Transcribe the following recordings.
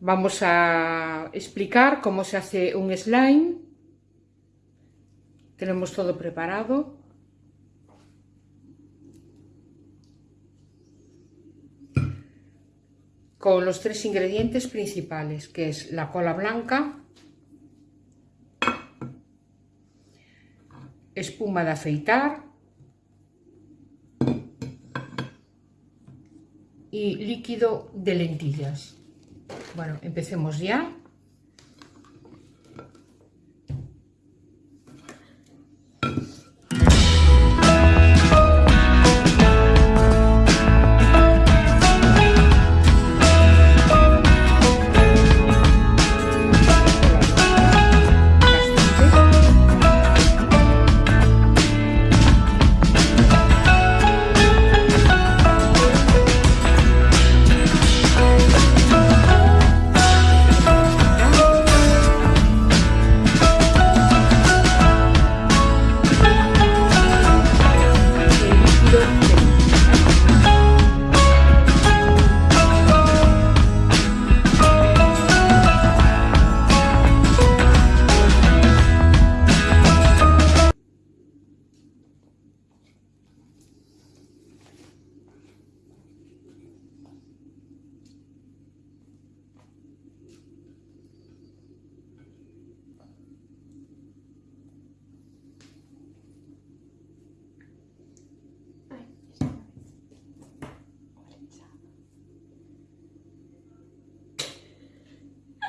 Vamos a explicar cómo se hace un slime. Tenemos todo preparado. Con los tres ingredientes principales, que es la cola blanca, espuma de afeitar y líquido de lentillas. Bueno, empecemos ya.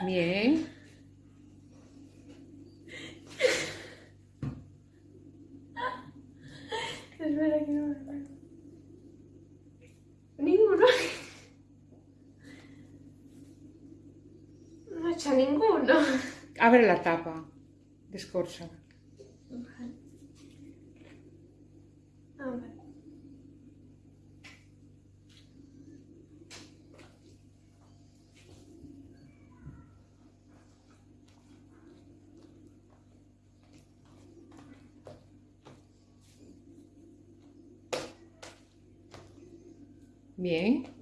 Bien. Espera que no me acuerdo. Ninguno. No he hecho ninguno. Abre la tapa. Descorcha. Vale. A ver. Bien.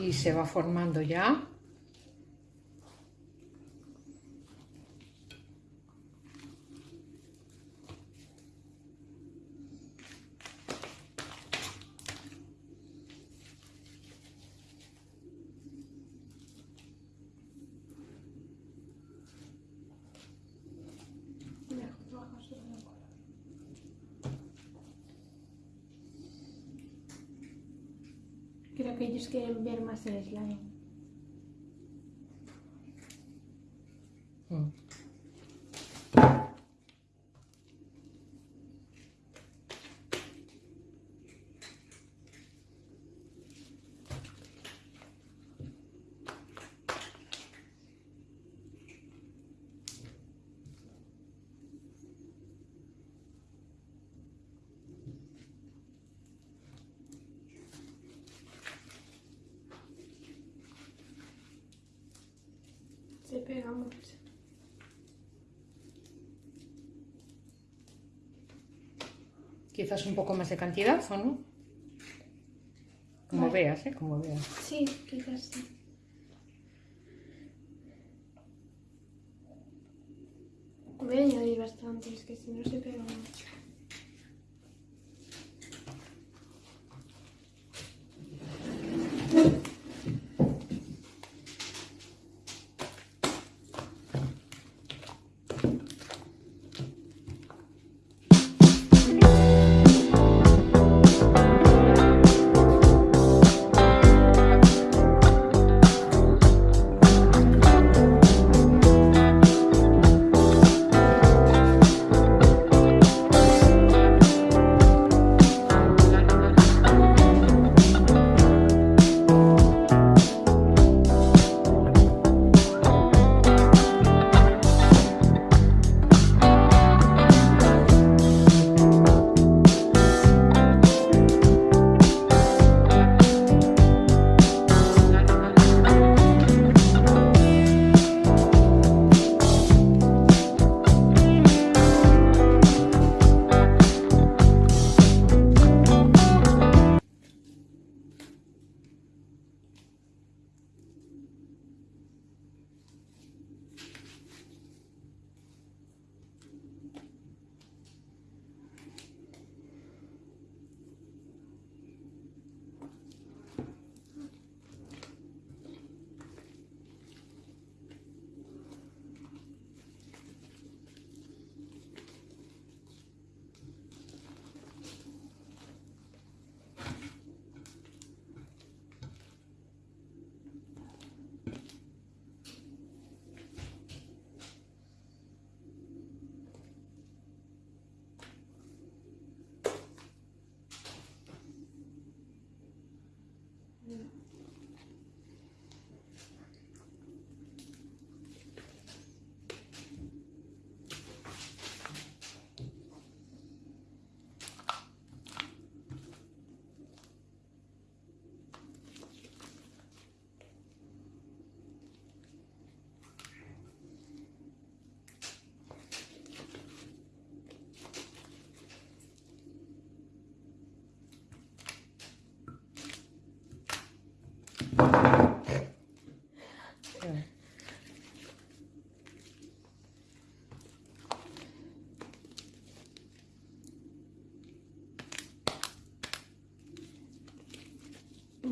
Y se va formando ya. Mejor bajas de la cola. Creo que ellos quieren ver más el slime. Mm. Se pega mucho. Quizás un poco más de cantidad, ¿o no? Como Vale. veas, ¿eh? Como veas. Sí, quizás sí. Voy a añadir bastante, es que si no se pega mucho.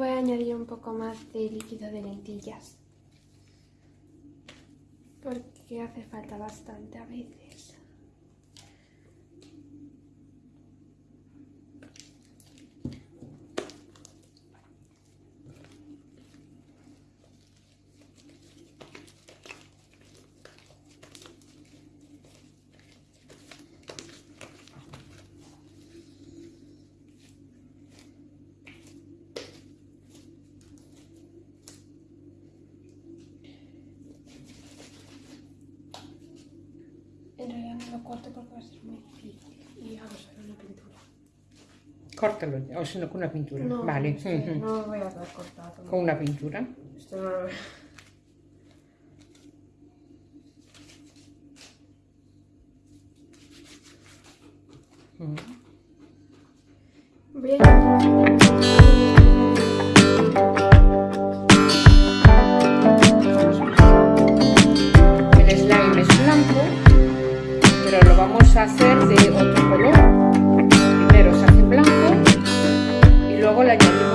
Voy a añadir un poco más de líquido de lentillas. Porque hace falta bastante a veces. Lo corto porque va a ser muy difícil. Y hago solo una pintura. Córtalo, o si no, con una pintura. No, vale, es que ujú. no lo voy a cortado. con una pintura. Esto no lo veo. Vamos a hacer de otro color. Primero se hace blanco y luego le añadimos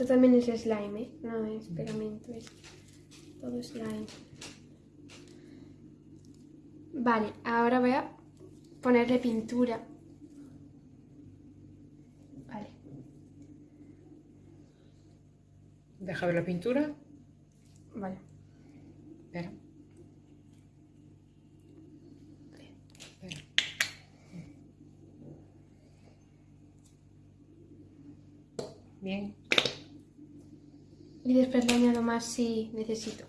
Esto también es slime, ¿eh? No es pegamento, es todo slime. Vale, ahora voy a ponerle pintura. Vale. Deja ver la pintura. Vale. Espera. Espera. Bien. Y después le añado más si necesito.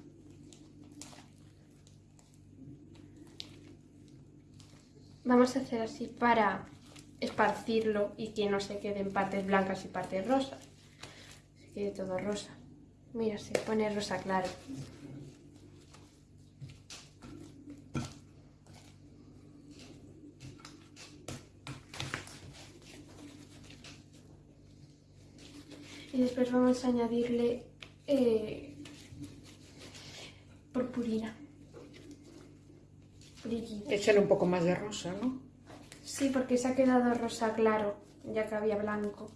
Vamos a hacer así para esparcirlo y que no se queden partes blancas y partes rosas. Se quede todo rosa. Mira, se pone rosa claro. Y después vamos a añadirle eh, purpurina. Brillito. Échale un poco más de rosa, ¿no? Sí, porque se ha quedado rosa claro, ya que había blanco.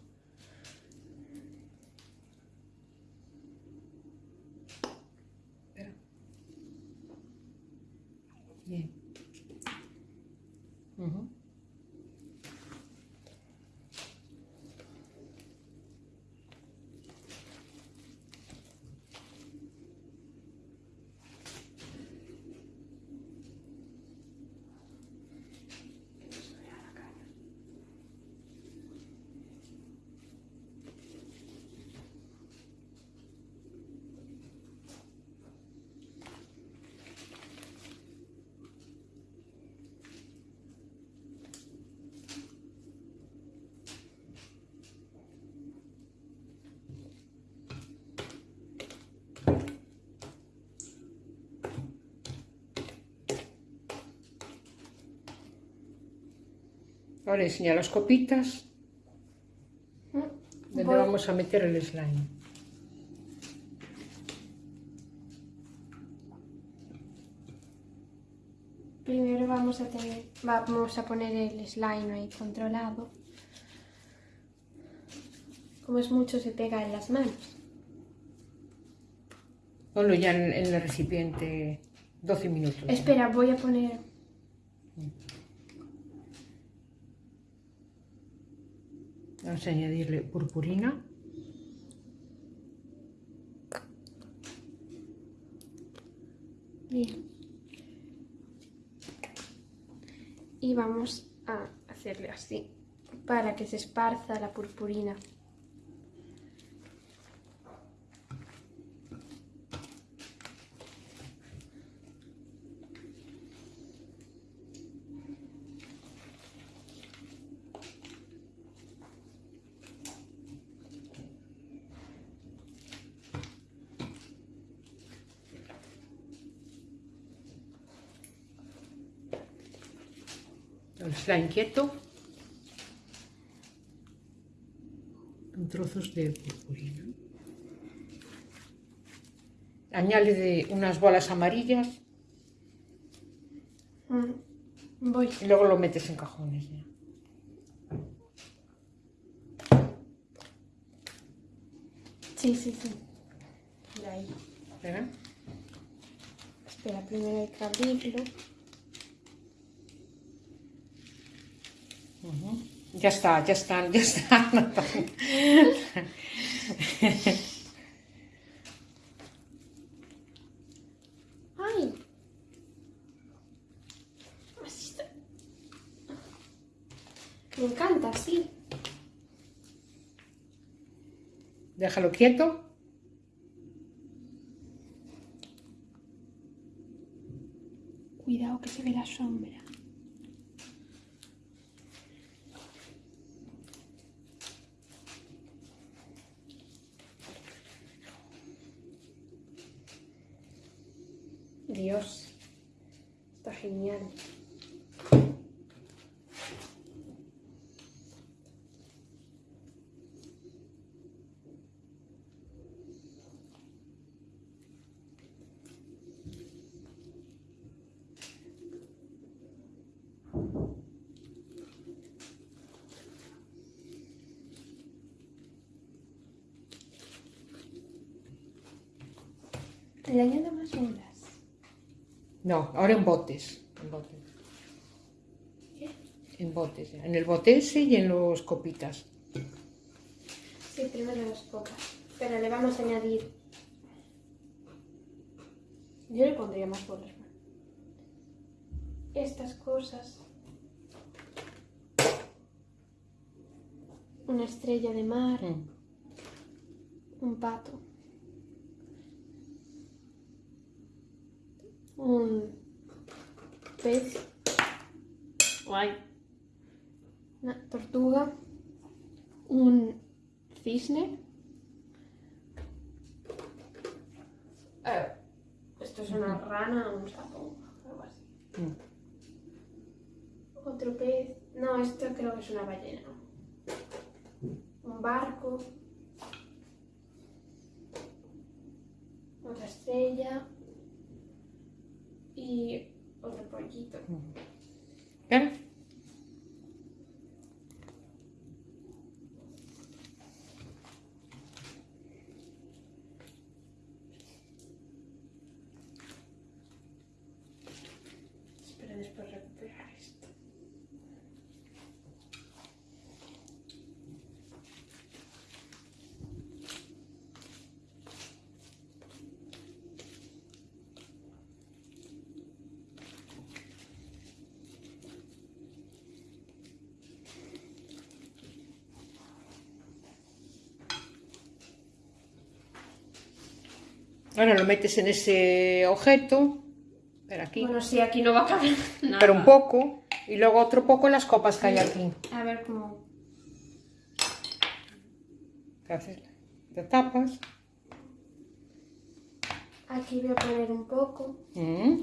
Espera. Bien. Ahora enseña las copitas donde Voy- vamos a meter el slime. Primero vamos a tener, vamos a poner el slime ahí controlado. Como es mucho se pega en las manos. Ponlo ya en, en el recipiente 12 minutos. Espera, voy a poner. Vamos a añadirle purpurina. Bien. Y vamos a hacerle así para que se esparza la purpurina. El slime quieto. Con trozos de purpurina. Añade unas bolas amarillas Mm, Voy. y luego lo metes en cajones. ya. Sí, sí, sí. De ahí. Espera. Espera, primero hay que abrirlo. Ujú. Ya está, ya están, ya están. ¡Ay! Así está. Me encanta, sí. Déjalo quieto. Cuidado que se ve la sombra. Dios, está genial. Le añado más bolas. No, ahora en botes. En botes. ¿Qué? En botes. En el bote ese y en los copitas. Sí, primero las copas. Pero le vamos a añadir. Yo le pondría más bolas. Estas cosas. Una estrella de mar, Mm. un pato. Un pez. Guay. Una tortuga. Un cisne. Eh, esto es una rana, un sapo, algo así. Mm. Otro pez. No, esto creo que es una ballena. Un barco. Otra estrella. Y otro pollito. Espero después recuperar esto. Ahora lo metes en ese objeto. Pero aquí. Bueno, sí, aquí no va a caber nada. pero un poco. Y luego otro poco en las copas que hay aquí. A ver cómo. ¿Qué haces? Te tapas. Aquí voy a poner un poco. Mm.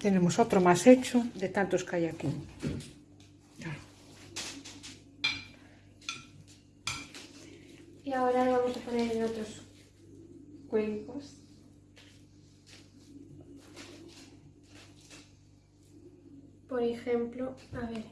Tenemos otro más hecho de tantos que hay aquí. Claro. Y ahora lo vamos a poner en otros cuencos. Por ejemplo, a ver.